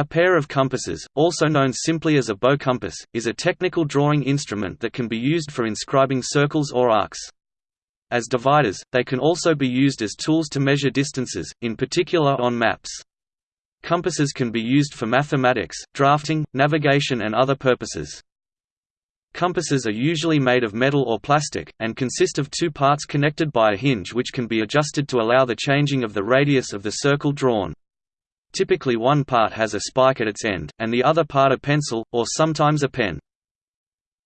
A pair of compasses, also known simply as a bow compass, is a technical drawing instrument that can be used for inscribing circles or arcs. As dividers, they can also be used as tools to measure distances, in particular on maps. Compasses can be used for mathematics, drafting, navigation and other purposes. Compasses are usually made of metal or plastic, and consist of two parts connected by a hinge which can be adjusted to allow the changing of the radius of the circle drawn. Typically one part has a spike at its end, and the other part a pencil, or sometimes a pen.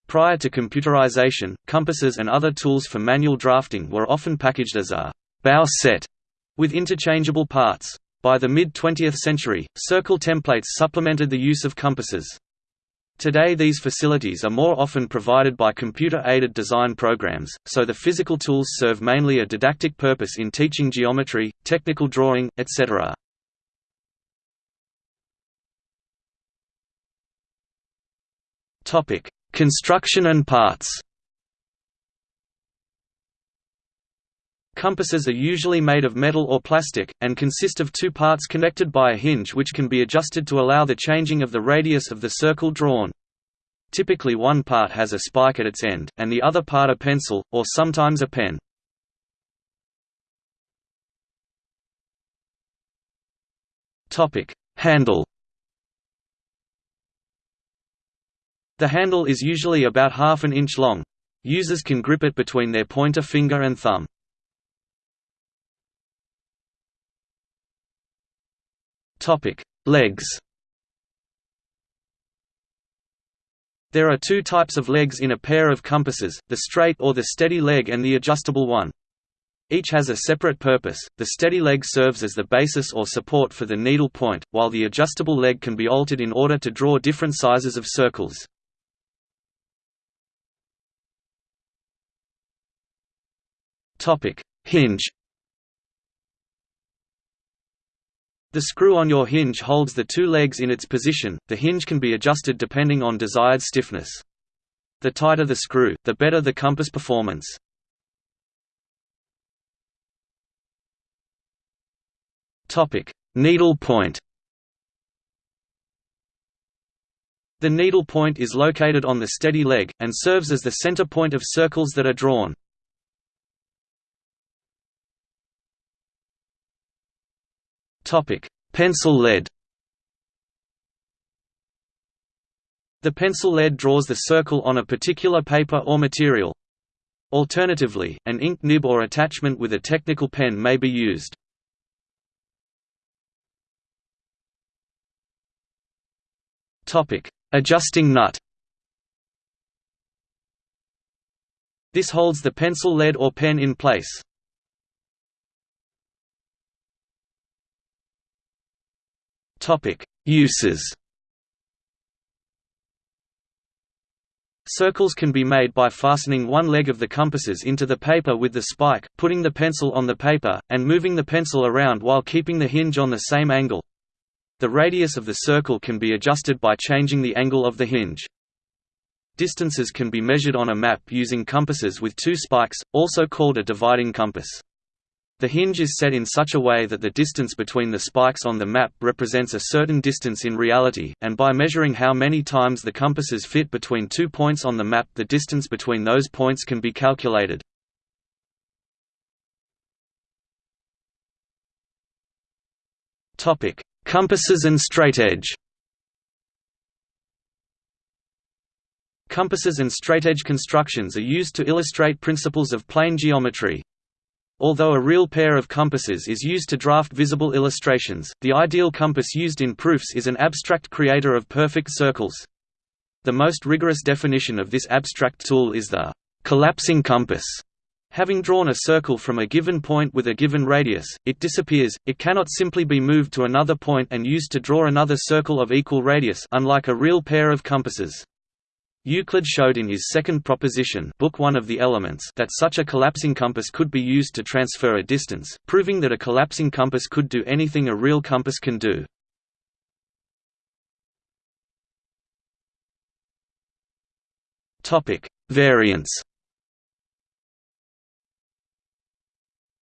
Prior to computerization, compasses and other tools for manual drafting were often packaged as a bow set with interchangeable parts. By the mid-20th century, circle templates supplemented the use of compasses. Today these facilities are more often provided by computer-aided design programs, so the physical tools serve mainly a didactic purpose in teaching geometry, technical drawing, etc. Topic: Construction and parts. Compasses are usually made of metal or plastic, and consist of two parts connected by a hinge which can be adjusted to allow the changing of the radius of the circle drawn. Typically one part has a spike at its end, and the other part a pencil, or sometimes a pen. Handle The handle is usually about half an inch long. Users can grip it between their pointer finger and thumb. Legs There are two types of legs in a pair of compasses, the straight or the steady leg and the adjustable one. Each has a separate purpose, the steady leg serves as the basis or support for the needle point, while the adjustable leg can be altered in order to draw different sizes of circles. Hinge. The screw on your hinge holds the two legs in its position. The hinge can be adjusted depending on desired stiffness. The tighter the screw, the better the compass performance. Needle point. The needle point is located on the steady leg, and serves as the center point of circles that are drawn. Pencil lead. The pencil lead draws the circle on a particular paper or material. Alternatively, an ink nib or attachment with a technical pen may be used. Topic: Adjusting nut. This holds the pencil lead or pen in place. Uses. Circles can be made by fastening one leg of the compasses into the paper with the spike, putting the pencil on the paper, and moving the pencil around while keeping the hinge on the same angle. The radius of the circle can be adjusted by changing the angle of the hinge. Distances can be measured on a map using compasses with two spikes, also called a dividing compass. The hinge is set in such a way that the distance between the spikes on the map represents a certain distance in reality, and by measuring how many times the compasses fit between two points on the map the distance between those points can be calculated. Compasses and straightedge Compasses and straightedge constructions are used to illustrate principles of plane geometry. Although a real pair of compasses is used to draft visible illustrations, the ideal compass used in proofs is an abstract creator of perfect circles. The most rigorous definition of this abstract tool is the collapsing compass. Having drawn a circle from a given point with a given radius, it disappears, it cannot simply be moved to another point and used to draw another circle of equal radius unlike a real pair of compasses. Euclid showed in his second proposition book 1 of the Elements that such a collapsing compass could be used to transfer a distance, proving that a collapsing compass could do anything a real compass can do. Variants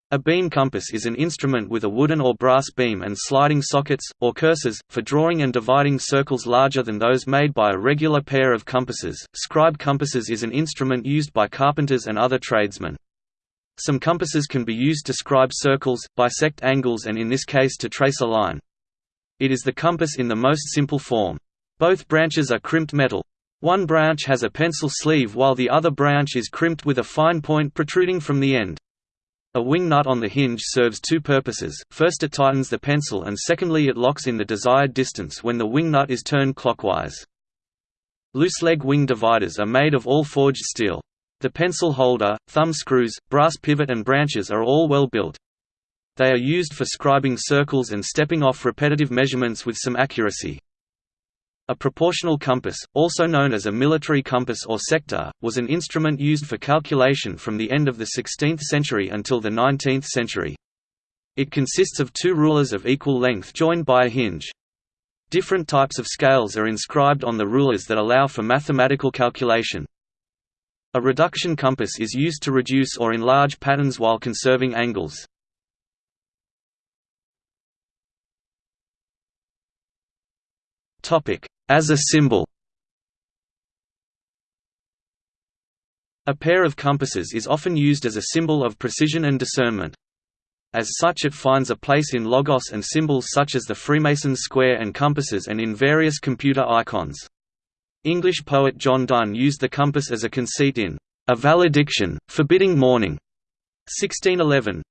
A beam compass is an instrument with a wooden or brass beam and sliding sockets, or cursors, for drawing and dividing circles larger than those made by a regular pair of compasses. Scribe compasses is an instrument used by carpenters and other tradesmen. Some compasses can be used to scribe circles, bisect angles and in this case to trace a line. It is the compass in the most simple form. Both branches are crimped metal. One branch has a pencil sleeve while the other branch is crimped with a fine point protruding from the end. A wing nut on the hinge serves two purposes, first it tightens the pencil and secondly it locks in the desired distance when the wing nut is turned clockwise. Loose leg wing dividers are made of all forged steel. The pencil holder, thumb screws, brass pivot and branches are all well built. They are used for scribing circles and stepping off repetitive measurements with some accuracy. A proportional compass, also known as a military compass or sector, was an instrument used for calculation from the end of the 16th century until the 19th century. It consists of two rulers of equal length joined by a hinge. Different types of scales are inscribed on the rulers that allow for mathematical calculation. A reduction compass is used to reduce or enlarge patterns while conserving angles. Topic: as a symbol A pair of compasses is often used as a symbol of precision and discernment. As such it finds a place in logos and symbols such as the Freemasons square and compasses and in various computer icons. English poet John Donne used the compass as a conceit in A Valediction, Forbidding Mourning, 1611.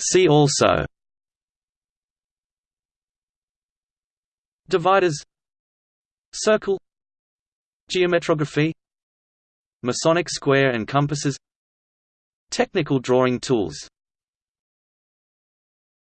See also. Dividers. Circle. Geometrography. Masonic square and compasses Technical drawing tools